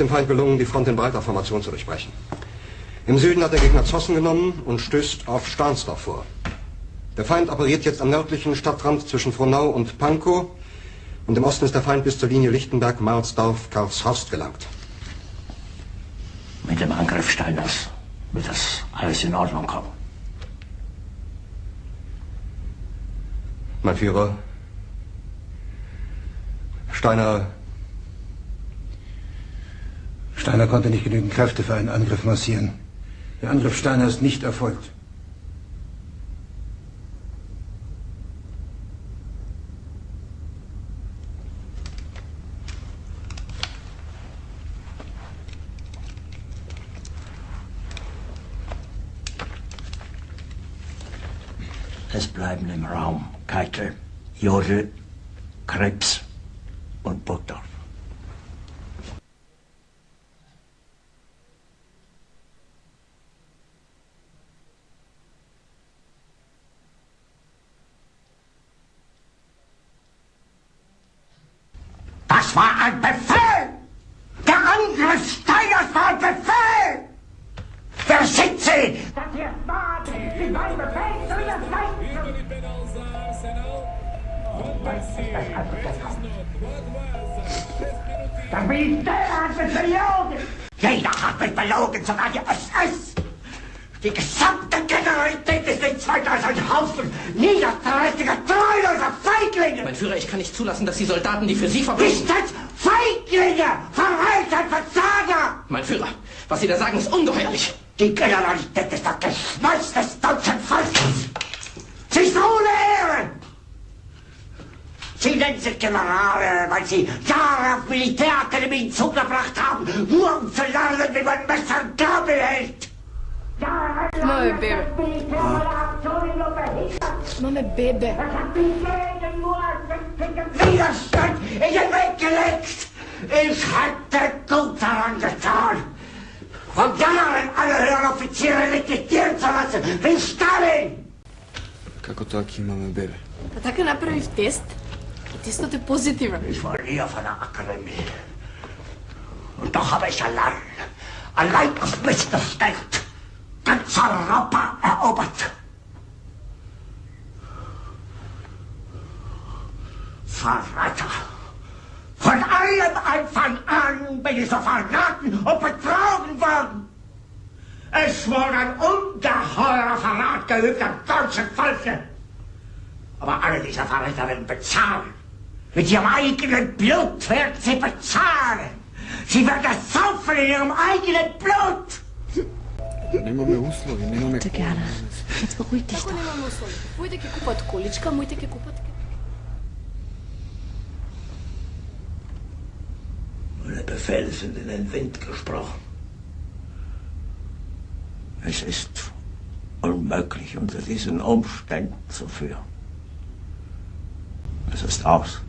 dem Feind gelungen, die Front in breiter Formation zu durchbrechen. Im Süden hat der Gegner Zossen genommen und stößt auf Stahnsdorf vor. Der Feind operiert jetzt am nördlichen Stadtrand zwischen Frohnau und Pankow und im Osten ist der Feind bis zur Linie Lichtenberg-Marsdorf-Karlshorst gelangt. Mit dem Angriff Steiners wird das alles in Ordnung kommen. Mein Führer, Steiner... Steiner konnte nicht genügend Kräfte für einen Angriff massieren. Der Angriff Steiner ist nicht erfolgt. Es bleiben im Raum Keitel, Jodl, Krebs und Burgdorf. Das war ein Befehl! Der Angriff Steiners war ein Befehl! Wer sind Sie? Das hier ist Mord! Sie mein Befehl zu Der Militär hat mich belogen! Jeder hat mich belogen, sogar die SS! Die gesamte Generalität ist nichts weiter als ein Haufen niederträchtiger, treuloser Feiglinge! Mein Führer, ich kann nicht zulassen, dass die Soldaten, die für Sie verbringen... Nicht als Feiglinge! Verreiter, Versager! Mein Führer, was Sie da sagen, ist ungeheuerlich! Die Generalität ist das Geschmeiß des deutschen Volkes! Sie ist ohne Ehre! Sie nennen sich Generale, weil Sie Jahre auf Militärakademien zugebracht haben, nur um zu lernen, wie man Messer und Gabel hält! Mame, bebe. Mame, bebe. Widerstand in den Weg gelegt! Ich hätte gut daran getan, von Jahren alle höheren Offiziere liquidieren zu lassen, wie Stalin! Kako to, aki imаме bebe? А така направих тест и тестът е позитивен. Ich war nie auf einer Akademie. Und doch habe ich allein, allein auf mich gestellt, ganz Europa erobert. Verräter! Feiern Anfang an bin ich so verraten und betrogen worden. Es wurde ein ungeheurer Verrat geübt am deutschen Volke. Aber alle diese Verräter werden bezahlen. Mit ihrem eigenen Blut werden sie bezahlen. Sie werden das saufen in ihrem eigenen Blut. Nemamo Uslovi, nemamo Gerne. Jetzt beruhig dich doch. Meine Befehle sind in den Wind gesprochen. Es ist unmöglich, unter diesen Umständen zu führen. Es ist aus.